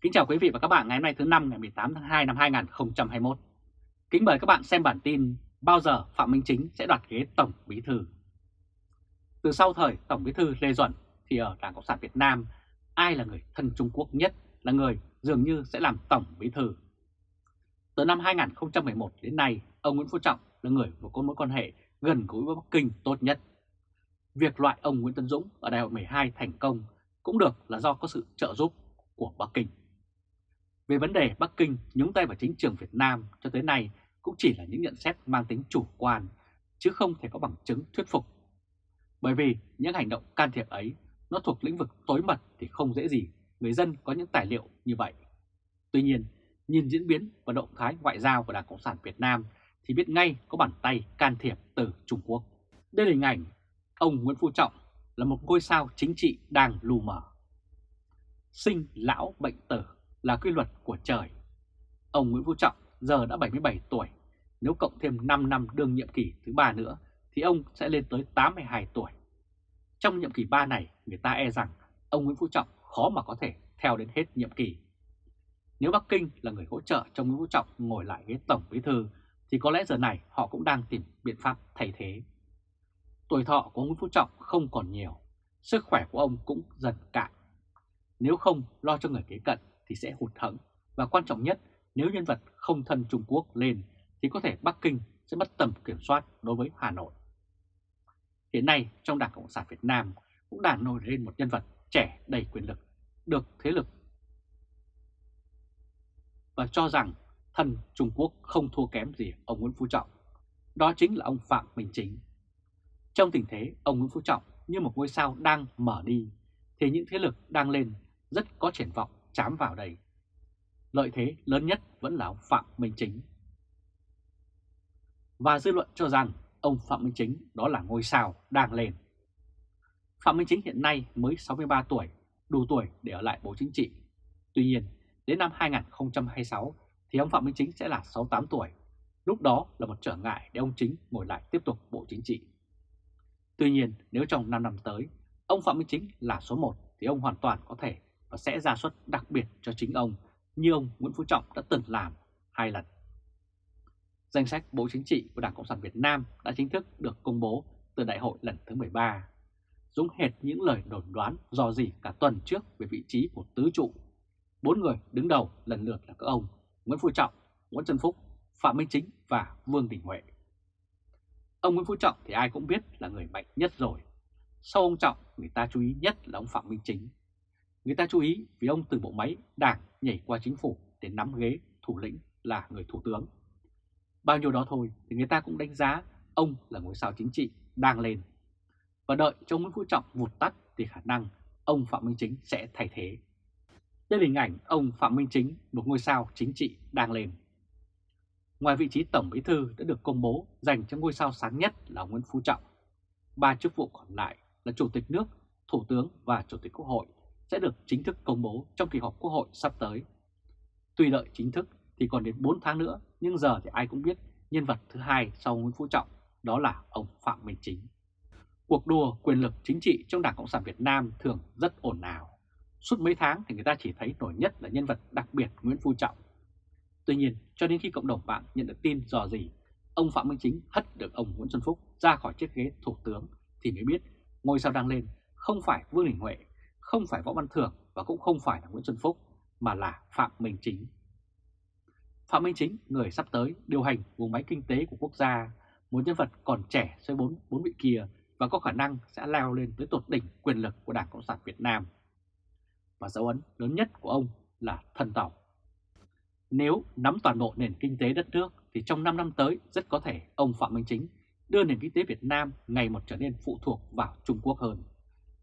Kính chào quý vị và các bạn ngày hôm nay thứ năm ngày 18 tháng 2 năm 2021. Kính mời các bạn xem bản tin bao giờ Phạm Minh Chính sẽ đoạt ghế Tổng Bí Thư. Từ sau thời Tổng Bí Thư Lê Duẩn thì ở Đảng Cộng sản Việt Nam ai là người thân Trung Quốc nhất là người dường như sẽ làm Tổng Bí Thư. Từ năm 2011 đến nay, ông Nguyễn Phú Trọng là người có mối quan hệ gần gũi với Bắc Kinh tốt nhất. Việc loại ông Nguyễn Tân Dũng ở đại hội 12 thành công cũng được là do có sự trợ giúp của Bắc Kinh. Về vấn đề Bắc Kinh nhúng tay vào chính trường Việt Nam cho tới nay cũng chỉ là những nhận xét mang tính chủ quan, chứ không thể có bằng chứng thuyết phục. Bởi vì những hành động can thiệp ấy nó thuộc lĩnh vực tối mật thì không dễ gì người dân có những tài liệu như vậy. Tuy nhiên, nhìn diễn biến và động thái ngoại giao của Đảng Cộng sản Việt Nam thì biết ngay có bàn tay can thiệp từ Trung Quốc. Đây là hình ảnh ông Nguyễn Phú Trọng là một ngôi sao chính trị đang lù mờ. Sinh lão bệnh tử là quy luật của trời. Ông Nguyễn Phú Trọng giờ đã 77 tuổi, nếu cộng thêm 5 năm đương nhiệm kỳ thứ ba nữa thì ông sẽ lên tới 82 tuổi. Trong nhiệm kỳ 3 này, người ta e rằng ông Nguyễn Phú Trọng khó mà có thể theo đến hết nhiệm kỳ. Nếu Bắc Kinh là người hỗ trợ cho Nguyễn Phú Trọng ngồi lại ghế Tổng Bí Thư thì có lẽ giờ này họ cũng đang tìm biện pháp thay thế. Tuổi thọ của Nguyễn Phú Trọng không còn nhiều, sức khỏe của ông cũng dần cạn. Nếu không lo cho người kế cận thì sẽ hụt hẫng và quan trọng nhất nếu nhân vật không thân Trung Quốc lên thì có thể Bắc Kinh sẽ mất tầm kiểm soát đối với Hà Nội. Hiện nay trong Đảng Cộng sản Việt Nam cũng đang nổi lên một nhân vật trẻ đầy quyền lực, được thế lực và cho rằng thân Trung Quốc không thua kém gì ông Nguyễn Phú Trọng. Đó chính là ông Phạm Minh Chính. Trong tình thế ông Nguyễn Phú Trọng như một ngôi sao đang mở đi, thì những thế lực đang lên rất có triển vọng chám vào đây. Lợi thế lớn nhất vẫn là ông Phạm Minh Chính. Và dư luận cho rằng ông Phạm Minh Chính đó là ngôi sao đang lên. Phạm Minh Chính hiện nay mới 63 tuổi, đủ tuổi để ở lại Bộ Chính trị. Tuy nhiên, đến năm 2026 thì ông Phạm Minh Chính sẽ là 68 tuổi. Lúc đó là một trở ngại để ông Chính ngồi lại tiếp tục Bộ Chính trị. Tuy nhiên, nếu trong 5 năm tới, ông Phạm Minh Chính là số 1 thì ông hoàn toàn có thể và sẽ ra suất đặc biệt cho chính ông như ông Nguyễn Phú Trọng đã từng làm hai lần. Danh sách Bộ Chính trị của Đảng Cộng sản Việt Nam đã chính thức được công bố từ đại hội lần thứ 13. Giống hệt những lời đồn đoán do gì cả tuần trước về vị trí của tứ trụ. Bốn người đứng đầu lần lượt là các ông Nguyễn Phú Trọng, Nguyễn Xuân Phúc, Phạm Minh Chính và Vương Đình Huệ. Ông Nguyễn Phú Trọng thì ai cũng biết là người mạnh nhất rồi. Sau ông Trọng, người ta chú ý nhất là ông Phạm Minh Chính. Người ta chú ý vì ông từ bộ máy đảng nhảy qua chính phủ để nắm ghế thủ lĩnh là người thủ tướng. Bao nhiêu đó thôi thì người ta cũng đánh giá ông là ngôi sao chính trị đang lên. Và đợi cho Nguyễn Phú Trọng vụt tắt thì khả năng ông Phạm Minh Chính sẽ thay thế. Đây là hình ảnh ông Phạm Minh Chính, một ngôi sao chính trị đang lên. Ngoài vị trí Tổng Bí Thư đã được công bố dành cho ngôi sao sáng nhất là Nguyễn Phú Trọng, ba chức vụ còn lại là Chủ tịch nước, Thủ tướng và Chủ tịch Quốc hội sẽ được chính thức công bố trong kỳ họp Quốc hội sắp tới. Tuy đợi chính thức thì còn đến 4 tháng nữa, nhưng giờ thì ai cũng biết nhân vật thứ hai sau Nguyễn Phú Trọng đó là ông Phạm Minh Chính. Cuộc đua quyền lực chính trị trong Đảng Cộng sản Việt Nam thường rất ồn ào. Suốt mấy tháng thì người ta chỉ thấy nổi nhất là nhân vật đặc biệt Nguyễn Phú Trọng. Tuy nhiên, cho đến khi cộng đồng mạng nhận được tin dò gì, ông Phạm Minh Chính hất được ông Nguyễn Xuân Phúc ra khỏi chiếc ghế thủ tướng thì mới biết ngôi sao đang lên không phải Vương Đình Huệ, không phải Võ Văn Thưởng và cũng không phải là Nguyễn Xuân Phúc mà là Phạm Minh Chính. Phạm Minh Chính, người sắp tới điều hành vùng máy kinh tế của quốc gia, một nhân vật còn trẻ xoay bốn bốn vị kia và có khả năng sẽ leo lên tới tột đỉnh quyền lực của Đảng Cộng sản Việt Nam. Và dấu ấn lớn nhất của ông là thần tàu. Nếu nắm toàn bộ nền kinh tế đất nước thì trong 5 năm tới rất có thể ông Phạm Minh Chính đưa nền kinh tế Việt Nam ngày một trở nên phụ thuộc vào Trung Quốc hơn.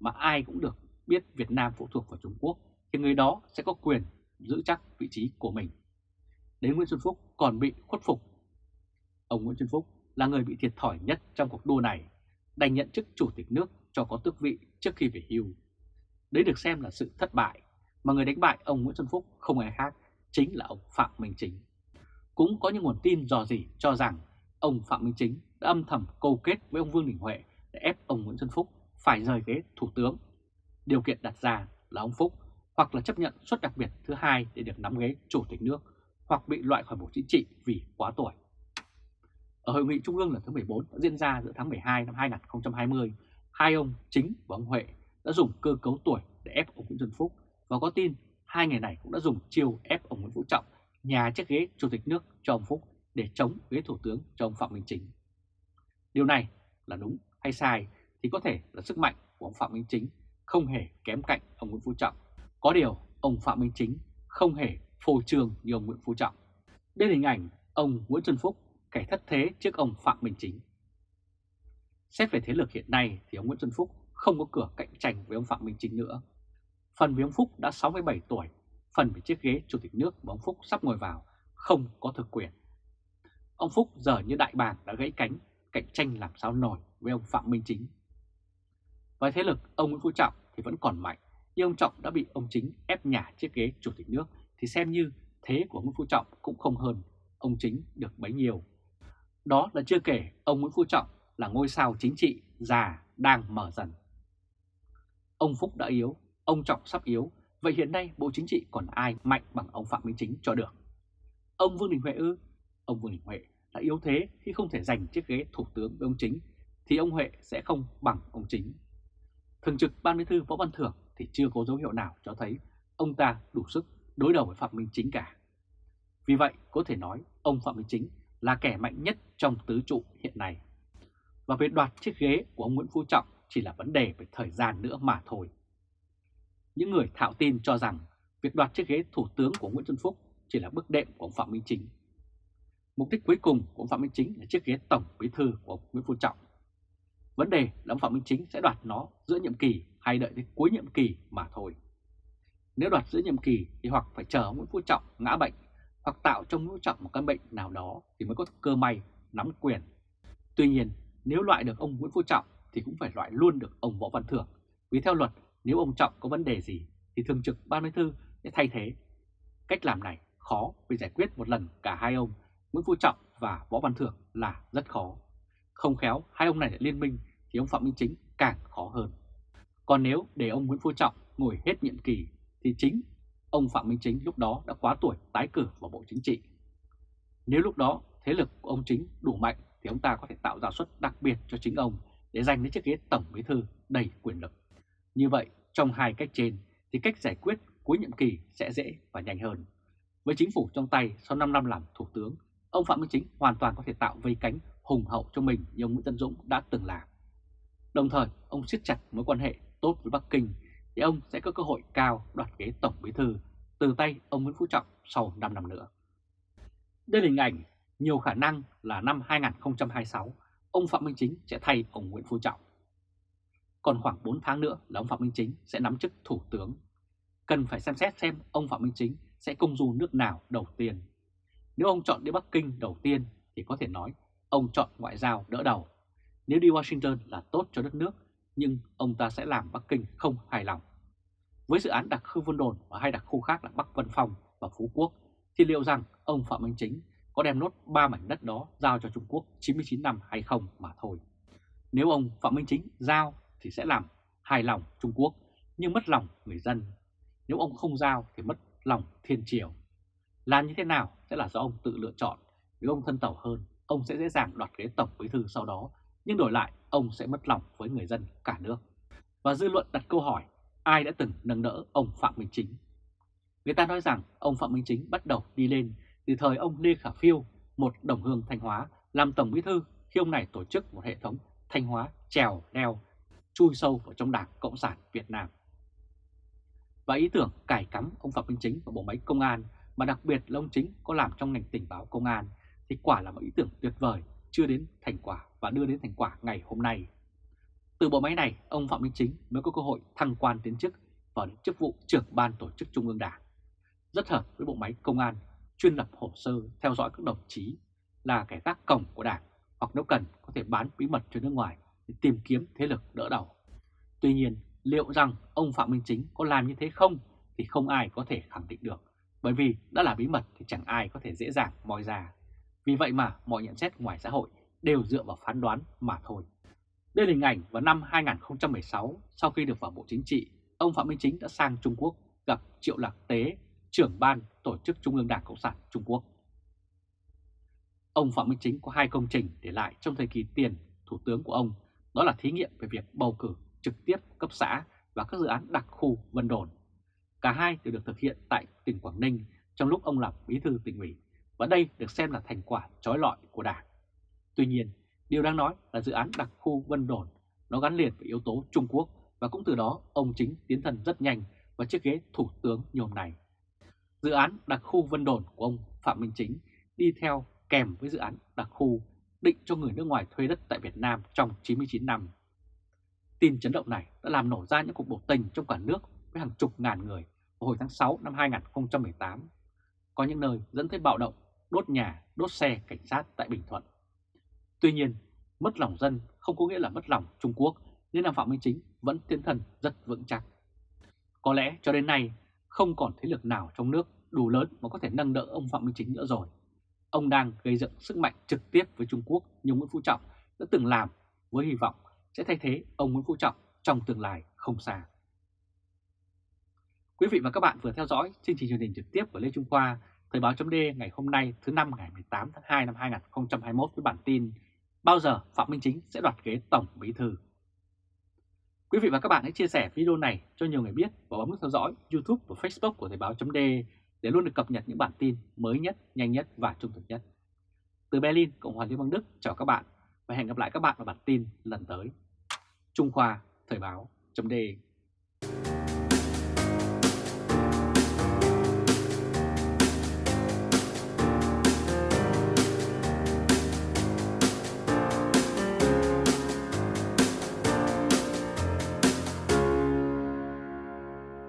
Mà ai cũng được biết Việt Nam phụ thuộc vào Trung Quốc thì người đó sẽ có quyền giữ chắc vị trí của mình. Đến Nguyễn Xuân Phúc còn bị khuất phục. Ông Nguyễn Xuân Phúc là người bị thiệt thòi nhất trong cuộc đua này, đành nhận chức chủ tịch nước cho có tước vị trước khi về hưu. Đấy được xem là sự thất bại, mà người đánh bại ông Nguyễn Xuân Phúc không ai khác, chính là ông Phạm Minh Chính. Cũng có những nguồn tin dò dỉ cho rằng ông Phạm Minh Chính đã âm thầm câu kết với ông Vương Đình Huệ để ép ông Nguyễn Xuân Phúc phải rời ghế thủ tướng. Điều kiện đặt ra là ông Phúc hoặc là chấp nhận suất đặc biệt thứ hai để được nắm ghế chủ tịch nước hoặc bị loại khỏi Bộ Chính trị vì quá tuổi. Ở Hội nghị Trung ương lần thứ 14 đã diễn ra giữa tháng 12 năm 2020, hai ông Chính và ông Huệ đã dùng cơ cấu tuổi để ép ông Nguyễn Xuân Phúc và có tin hai người này cũng đã dùng chiêu ép ông Nguyễn Phú Trọng nhà chiếc ghế chủ tịch nước cho ông Phúc để chống ghế thủ tướng cho ông Phạm Minh Chính. Điều này là đúng hay sai thì có thể là sức mạnh của ông Phạm Minh Chính không hề kém cạnh ông Nguyễn Phú Trọng. Có điều ông Phạm Minh Chính không hề phô trương như ông Nguyễn Phú Trọng. Đây là hình ảnh ông Nguyễn Xuân Phúc kẻ thất thế trước ông Phạm Minh Chính. Xét về thế lực hiện nay thì ông Nguyễn Xuân Phúc không có cửa cạnh tranh với ông Phạm Minh Chính nữa. Phần vì ông Phúc đã 67 tuổi, phần vì chiếc ghế chủ tịch nước mà ông Phúc sắp ngồi vào không có thực quyền. Ông Phúc giờ như đại bàng đã gãy cánh, cạnh tranh làm sao nổi với ông Phạm Minh Chính. Với thế lực ông Nguyễn Phú Trọng thì vẫn còn mạnh, nhưng ông Trọng đã bị ông Chính ép nhả chiếc ghế chủ tịch nước thì xem như thế của Nguyễn Phú Trọng cũng không hơn ông Chính được bấy nhiêu. Đó là chưa kể ông Nguyễn Phú Trọng là ngôi sao chính trị già đang mở dần. Ông Phúc đã yếu, ông Trọng sắp yếu, vậy hiện nay Bộ Chính trị còn ai mạnh bằng ông Phạm Minh Chính cho được? Ông Vương Đình Huệ ư? Ông Vương Đình Huệ đã yếu thế khi không thể giành chiếc ghế thủ tướng với ông Chính, thì ông Huệ sẽ không bằng ông Chính. Thường trực Ban Bí thư Võ Văn Thưởng thì chưa có dấu hiệu nào cho thấy ông ta đủ sức đối đầu với Phạm Minh Chính cả. Vì vậy, có thể nói ông Phạm Minh Chính là kẻ mạnh nhất trong tứ trụ hiện nay. Và việc đoạt chiếc ghế của ông Nguyễn Phú Trọng chỉ là vấn đề về thời gian nữa mà thôi. Những người thạo tin cho rằng việc đoạt chiếc ghế thủ tướng của Nguyễn Xuân Phúc chỉ là bước đệm của ông Phạm Minh Chính. Mục đích cuối cùng của ông Phạm Minh Chính là chiếc ghế tổng bí thư của ông Nguyễn Phú Trọng. Vấn đề là ông Phạm Minh Chính sẽ đoạt nó giữa nhiệm kỳ hay đợi đến cuối nhiệm kỳ mà thôi. Nếu đoạt giữa nhiệm kỳ thì hoặc phải chờ ông Nguyễn Phú Trọng ngã bệnh hoặc tạo trong Nguyễn Phú Trọng một căn bệnh nào đó thì mới có cơ may nắm quyền. Tuy nhiên, nếu loại được ông Nguyễn Phú Trọng thì cũng phải loại luôn được ông Võ Văn Thưởng. Vì theo luật, nếu ông Trọng có vấn đề gì thì thường trực ban bí thư sẽ thay thế. Cách làm này khó vì giải quyết một lần cả hai ông Nguyễn Phú Trọng và Võ Văn Thưởng là rất khó. Không khéo hai ông này lại liên minh thì ông Phạm Minh Chính càng khó hơn. Còn nếu để ông Nguyễn Phú Trọng ngồi hết nhiệm kỳ thì chính ông Phạm Minh Chính lúc đó đã quá tuổi tái cử vào Bộ Chính trị. Nếu lúc đó thế lực của ông Chính đủ mạnh thì ông ta có thể tạo ra suất đặc biệt cho chính ông để giành đến chiếc ghế Tổng Bí Thư đầy quyền lực. Như vậy, trong hai cách trên thì cách giải quyết cuối nhiệm kỳ sẽ dễ và nhanh hơn. Với chính phủ trong tay sau 5 năm làm Thủ tướng, ông Phạm Minh Chính hoàn toàn có thể tạo vây cánh hùng hậu cho mình như ông Nguyễn Tân Dũng đã từng làm. Đồng thời, ông siết chặt mối quan hệ tốt với Bắc Kinh thì ông sẽ có cơ hội cao đoạt ghế Tổng Bí Thư từ tay ông Nguyễn Phú Trọng sau 5 năm nữa. Đây là hình ảnh nhiều khả năng là năm 2026 ông Phạm Minh Chính sẽ thay ông Nguyễn Phú Trọng. Còn khoảng 4 tháng nữa là ông Phạm Minh Chính sẽ nắm chức Thủ tướng. Cần phải xem xét xem ông Phạm Minh Chính sẽ công du nước nào đầu tiên. Nếu ông chọn đi Bắc Kinh đầu tiên thì có thể nói ông chọn ngoại giao đỡ đầu. Nếu đi Washington là tốt cho đất nước, nhưng ông ta sẽ làm Bắc Kinh không hài lòng. Với dự án đặc khu Vân Đồn và hai đặc khu khác là Bắc Vân Phong và Phú Quốc, thì liệu rằng ông Phạm Minh Chính có đem nốt ba mảnh đất đó giao cho Trung Quốc 99 năm hay không mà thôi. Nếu ông Phạm Minh Chính giao thì sẽ làm hài lòng Trung Quốc nhưng mất lòng người dân. Nếu ông không giao thì mất lòng thiên triều. Làm như thế nào sẽ là do ông tự lựa chọn. Nếu ông thân tàu hơn, ông sẽ dễ dàng đoạt ghế tổng bí thư sau đó, nhưng đổi lại ông sẽ mất lòng với người dân cả nước. Và dư luận đặt câu hỏi, ai đã từng nâng đỡ ông Phạm Minh Chính? Người ta nói rằng ông Phạm Minh Chính bắt đầu đi lên từ thời ông Lê Khả Phiêu, một đồng hương Thanh Hóa, làm tổng bí thư khi ông này tổ chức một hệ thống Thanh Hóa trèo leo chui sâu vào trong Đảng Cộng sản Việt Nam. Và ý tưởng cải cắm ông Phạm Minh Chính vào bộ máy công an mà đặc biệt là ông Chính có làm trong ngành tình báo công an thì quả là một ý tưởng tuyệt vời chưa đến thành quả và đưa đến thành quả ngày hôm nay. Từ bộ máy này, ông Phạm Minh Chính mới có cơ hội thăng quan tiến chức vào chức vụ trưởng ban tổ chức Trung ương Đảng. Rất hợp với bộ máy công an chuyên lập hồ sơ theo dõi các đồng chí là kẻ gác cổng của Đảng hoặc nếu cần có thể bán bí mật cho nước ngoài để tìm kiếm thế lực đỡ đầu. Tuy nhiên, liệu rằng ông Phạm Minh Chính có làm như thế không thì không ai có thể khẳng định được, bởi vì đã là bí mật thì chẳng ai có thể dễ dàng moi ra. Vì vậy mà mọi nhận xét ngoài xã hội đều dựa vào phán đoán mà thôi. Đây là hình ảnh vào năm 2016, sau khi được vào Bộ Chính trị, ông Phạm Minh Chính đã sang Trung Quốc gặp Triệu Lạc Tế, trưởng ban Tổ chức Trung ương Đảng Cộng sản Trung Quốc. Ông Phạm Minh Chính có hai công trình để lại trong thời kỳ tiền thủ tướng của ông, đó là thí nghiệm về việc bầu cử trực tiếp cấp xã và các dự án đặc khu Vân Đồn. Cả hai đều được thực hiện tại tỉnh Quảng Ninh trong lúc ông làm bí thư tỉnh ủy và đây được xem là thành quả trói lọi của Đảng. Tuy nhiên, điều đáng nói là dự án đặc khu Vân Đồn nó gắn liền với yếu tố Trung Quốc và cũng từ đó ông chính tiến thân rất nhanh vào chiếc ghế thủ tướng nhôm này. Dự án đặc khu Vân Đồn của ông Phạm Minh Chính đi theo kèm với dự án đặc khu định cho người nước ngoài thuê đất tại Việt Nam trong 99 năm. Tin chấn động này đã làm nổ ra những cuộc biểu tình trong cả nước với hàng chục ngàn người vào hồi tháng 6 năm 2018. Có những nơi dẫn tới bạo động, đốt nhà, đốt xe cảnh sát tại Bình Thuận. Tuy nhiên, mất lòng dân không có nghĩa là mất lòng Trung Quốc nên là Phạm Minh Chính vẫn tiến thần rất vững chắc. Có lẽ cho đến nay không còn thế lực nào trong nước đủ lớn mà có thể nâng đỡ ông Phạm Minh Chính nữa rồi. Ông đang gây dựng sức mạnh trực tiếp với Trung Quốc như Nguyễn Phú Trọng đã từng làm với hy vọng sẽ thay thế ông Nguyễn Phú Trọng trong tương lai không xa. Quý vị và các bạn vừa theo dõi chương trình truyền hình trực tiếp của Lê Trung Khoa, Thời báo chấm ngày hôm nay thứ năm ngày 18 tháng 2 năm 2021 với bản tin Bao giờ Phạm Minh Chính sẽ đoạt ghế Tổng Bí Thư? Quý vị và các bạn hãy chia sẻ video này cho nhiều người biết và bấm nút theo dõi YouTube và Facebook của Thời báo chấm để luôn được cập nhật những bản tin mới nhất, nhanh nhất và trung thực nhất. Từ Berlin, Cộng hòa Liên bang Đức chào các bạn và hẹn gặp lại các bạn vào bản tin lần tới. Trung Khoa Thời báo chấm